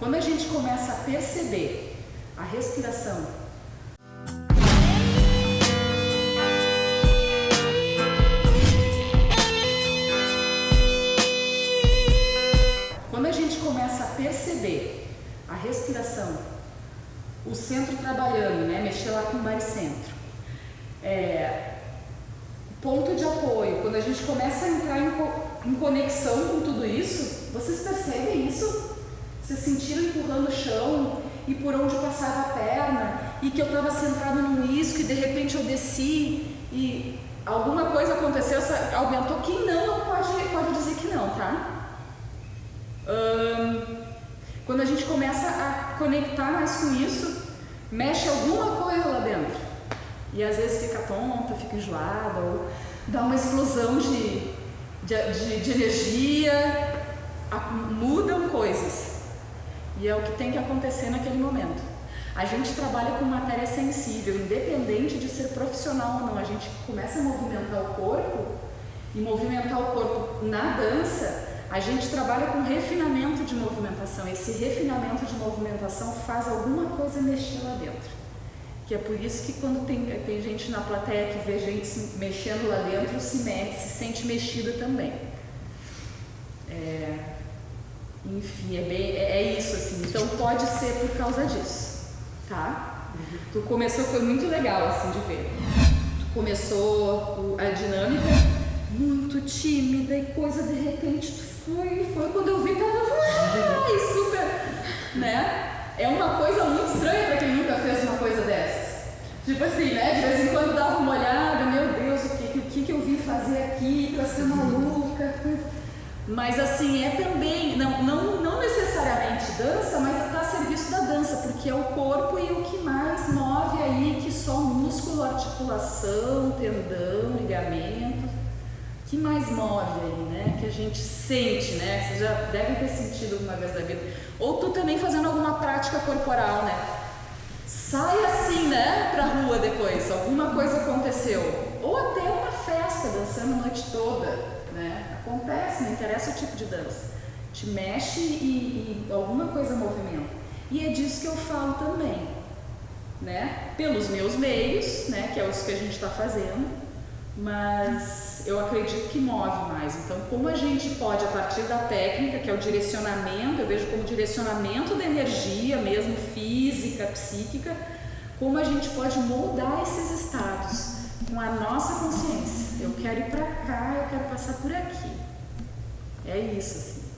Quando a gente começa a perceber a respiração, quando a gente começa a perceber a respiração, o centro trabalhando, né? Mexer lá com o baricentro. É, ponto de apoio, quando a gente começa a entrar em, co em conexão com tudo isso, vocês percebem isso? Vocês sentiram empurrando o chão e por onde passava a perna e que eu estava centrado num isco e de repente eu desci e alguma coisa aconteceu, aumentou. Quem não, não pode, pode dizer que não, tá? Hum, quando a gente começa a conectar mais com isso, mexe alguma coisa lá dentro. E às vezes fica tonta, fica enjoada, ou dá uma explosão de, de, de, de energia, mudam coisas. E é o que tem que acontecer naquele momento. A gente trabalha com matéria sensível, independente de ser profissional ou não. A gente começa a movimentar o corpo e movimentar o corpo na dança a gente trabalha com refinamento de movimentação. Esse refinamento de movimentação faz alguma coisa mexer lá dentro. Que é por isso que quando tem, tem gente na plateia que vê gente se mexendo lá dentro, se mexe, se sente mexida também. É, enfim, é, bem, é, é, isso assim. Então pode ser por causa disso, tá? Uhum. Tu começou, foi muito legal assim de ver. Tu começou a dinâmica muito tímida e coisa de repente tu foi, foi quando eu vi que ela ai, super, né? É uma coisa muito estranha para quem nunca fez uma coisa dessas. Tipo assim, né? De vez em quando dava uma olhada, meu Deus, o que, o que, que eu vim fazer aqui para ser maluca? Mas assim, é também, articulação, tendão, ligamento que mais move aí, né? Que a gente sente, né? Vocês já devem ter sentido alguma vez da vida. Ou tu também fazendo alguma prática corporal, né? Sai assim, né? Pra rua depois, alguma coisa aconteceu. Ou até uma festa, dançando a noite toda, né? Acontece, não interessa o tipo de dança. Te mexe e, e alguma coisa movimenta. E é disso que eu falo também, né? Pelos meus meios, né? Que é os que a gente está fazendo mas eu acredito que move mais. Então, como a gente pode, a partir da técnica, que é o direcionamento, eu vejo como direcionamento da energia, mesmo física, psíquica, como a gente pode moldar esses estados com a nossa consciência. Eu quero ir para cá, eu quero passar por aqui. É isso, assim.